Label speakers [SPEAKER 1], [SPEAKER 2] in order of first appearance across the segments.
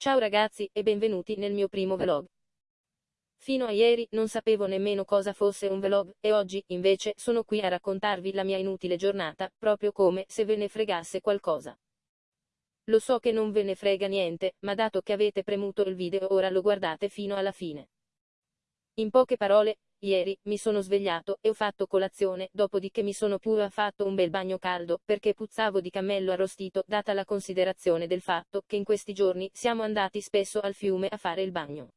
[SPEAKER 1] Ciao ragazzi e benvenuti nel mio primo vlog. Fino a ieri non sapevo nemmeno cosa fosse un vlog, e oggi, invece, sono qui a raccontarvi la mia inutile giornata, proprio come se ve ne fregasse qualcosa. Lo so che non ve ne frega niente, ma dato che avete premuto il video ora lo guardate fino alla fine. In poche parole, Ieri, mi sono svegliato e ho fatto colazione, dopodiché mi sono pure fatto un bel bagno caldo, perché puzzavo di cammello arrostito, data la considerazione del fatto che in questi giorni siamo andati spesso al fiume a fare il bagno.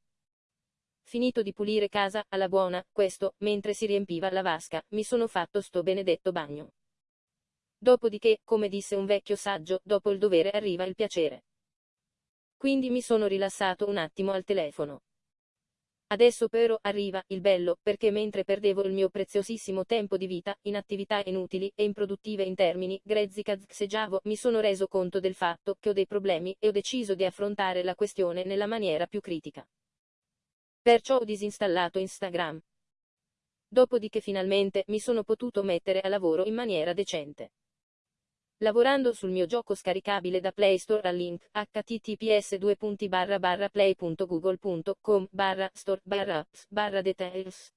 [SPEAKER 1] Finito di pulire casa, alla buona, questo, mentre si riempiva la vasca, mi sono fatto sto benedetto bagno. Dopodiché, come disse un vecchio saggio, dopo il dovere arriva il piacere. Quindi mi sono rilassato un attimo al telefono. Adesso però arriva il bello, perché mentre perdevo il mio preziosissimo tempo di vita, in attività inutili e improduttive in termini grezzi cazzeggiavo, mi sono reso conto del fatto che ho dei problemi e ho deciso di affrontare la questione nella maniera più critica. Perciò ho disinstallato Instagram. Dopodiché finalmente mi sono potuto mettere a lavoro in maniera decente. Lavorando sul mio gioco scaricabile da Play Store al link https play.google.com store apps details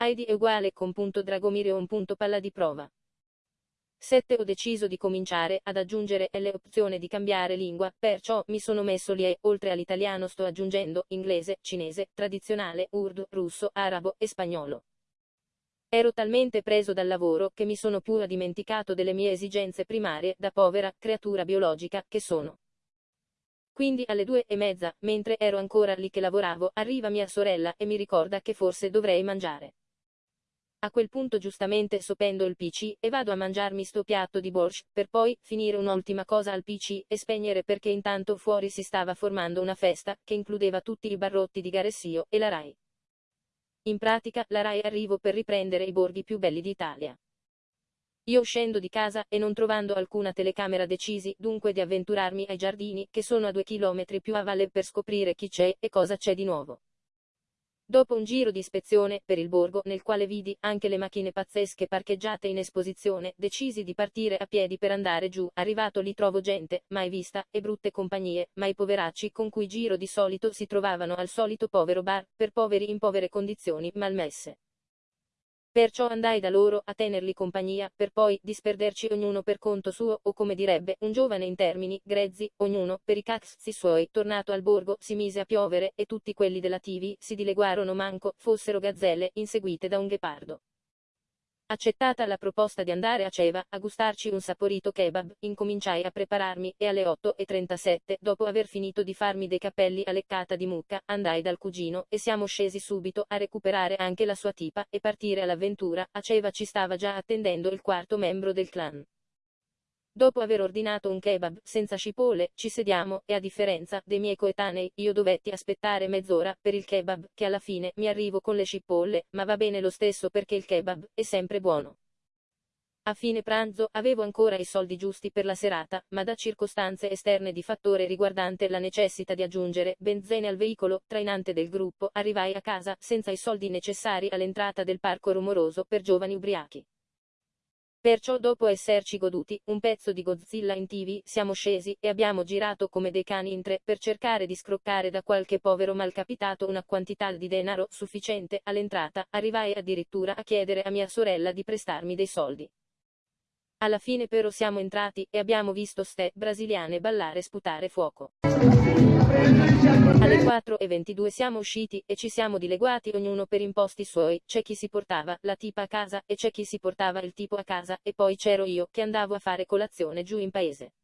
[SPEAKER 1] id è uguale con punto dragomirion palla di prova 7 ho deciso di cominciare ad aggiungere l'opzione di cambiare lingua, perciò mi sono messo lì e, oltre all'italiano sto aggiungendo inglese, cinese, tradizionale, urdu, russo, arabo e spagnolo. Ero talmente preso dal lavoro che mi sono pure dimenticato delle mie esigenze primarie da povera creatura biologica che sono. Quindi alle due e mezza, mentre ero ancora lì che lavoravo, arriva mia sorella e mi ricorda che forse dovrei mangiare. A quel punto giustamente sopendo il PC e vado a mangiarmi sto piatto di borscht, per poi finire un'ultima cosa al PC e spegnere perché intanto fuori si stava formando una festa che includeva tutti i barrotti di Garessio e la Rai. In pratica, la RAI arrivo per riprendere i borghi più belli d'Italia. Io scendo di casa e non trovando alcuna telecamera decisi dunque di avventurarmi ai giardini che sono a due chilometri più a valle per scoprire chi c'è e cosa c'è di nuovo. Dopo un giro di ispezione per il borgo nel quale vidi anche le macchine pazzesche parcheggiate in esposizione, decisi di partire a piedi per andare giù. Arrivato lì trovo gente, mai vista, e brutte compagnie, ma i poveracci con cui giro di solito si trovavano al solito povero bar, per poveri in povere condizioni, malmesse. Perciò andai da loro a tenerli compagnia, per poi disperderci ognuno per conto suo, o come direbbe un giovane in termini grezzi, ognuno per i cazzi suoi. Tornato al borgo si mise a piovere e tutti quelli della TV si dileguarono manco fossero gazzelle inseguite da un ghepardo. Accettata la proposta di andare a Ceva a gustarci un saporito kebab, incominciai a prepararmi e alle 8.37, dopo aver finito di farmi dei capelli a leccata di mucca, andai dal cugino e siamo scesi subito a recuperare anche la sua tipa e partire all'avventura. A Ceva ci stava già attendendo il quarto membro del clan. Dopo aver ordinato un kebab senza cipolle, ci sediamo e a differenza dei miei coetanei, io dovetti aspettare mezz'ora per il kebab, che alla fine mi arrivo con le cipolle, ma va bene lo stesso perché il kebab è sempre buono. A fine pranzo avevo ancora i soldi giusti per la serata, ma da circostanze esterne di fattore riguardante la necessità di aggiungere benzene al veicolo trainante del gruppo, arrivai a casa senza i soldi necessari all'entrata del parco rumoroso per giovani ubriachi. Perciò dopo esserci goduti un pezzo di Godzilla in tv, siamo scesi e abbiamo girato come dei cani in tre per cercare di scroccare da qualche povero malcapitato una quantità di denaro sufficiente all'entrata, arrivai addirittura a chiedere a mia sorella di prestarmi dei soldi. Alla fine però siamo entrati e abbiamo visto ste brasiliane ballare sputare fuoco. Alle 4.22 siamo usciti e ci siamo dileguati ognuno per imposti suoi, c'è chi si portava la tipa a casa e c'è chi si portava il tipo a casa e poi c'ero io che andavo a fare colazione giù in paese.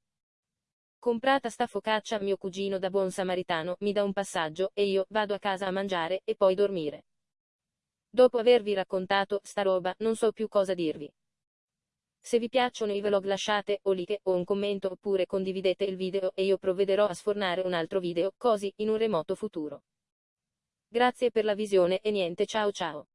[SPEAKER 1] Comprata sta focaccia mio cugino da buon samaritano mi dà un passaggio e io vado a casa a mangiare e poi dormire. Dopo avervi raccontato sta roba non so più cosa dirvi. Se vi piacciono i vlog lasciate o like o un commento oppure condividete il video e io provvederò a sfornare un altro video, così, in un remoto futuro. Grazie per la visione e niente ciao ciao.